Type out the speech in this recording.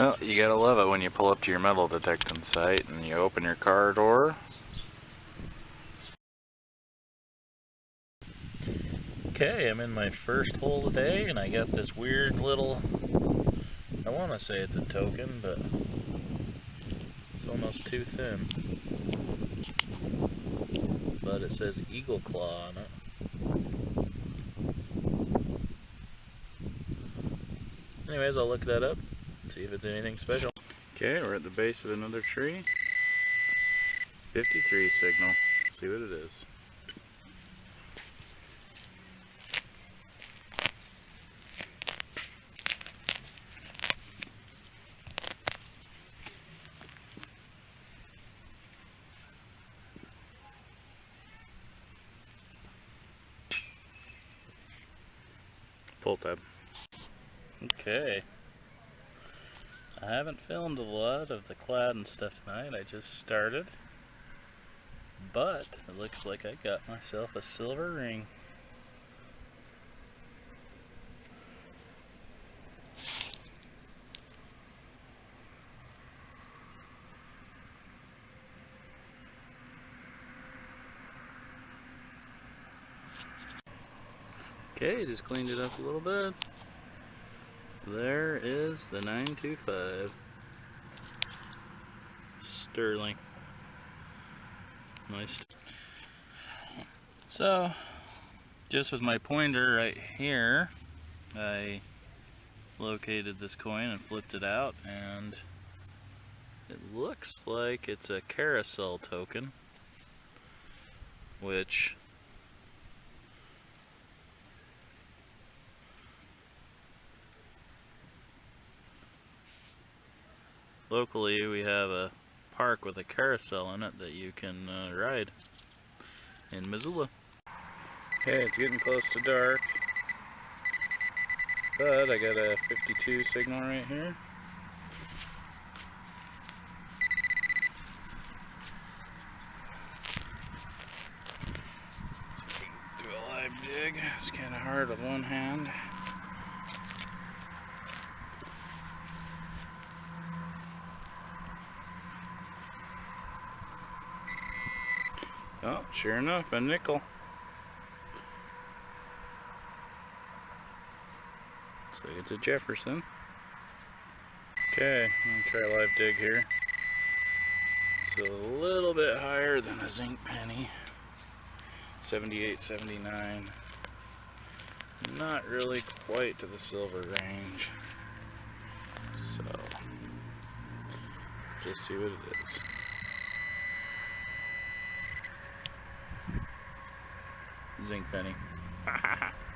Well, you gotta love it when you pull up to your metal detecting site and you open your car door. Okay, I'm in my first hole today and I got this weird little, I want to say it's a token, but it's almost too thin. But it says Eagle Claw on it. Anyways, I'll look that up, see if it's anything special. Okay, we're at the base of another tree. 53 signal. See what it is. Pull tab. Okay. I haven't filmed a lot of the clad and stuff tonight, I just started. But, it looks like I got myself a silver ring. Okay, just cleaned it up a little bit. There is the 925 Sterling. Nice. So, just with my pointer right here, I located this coin and flipped it out and it looks like it's a carousel token which locally we have a park with a carousel in it that you can uh, ride in Missoula. Okay, it's getting close to dark, but I got a 52 signal right here. Do a live dig, it's kind of hard with one hand. Oh, sure enough, a nickel. So it's a Jefferson. Okay, I'm gonna try a live dig here. It's a little bit higher than a zinc penny. 78, 79. Not really quite to the silver range. So, just see what it is. Zinc penny.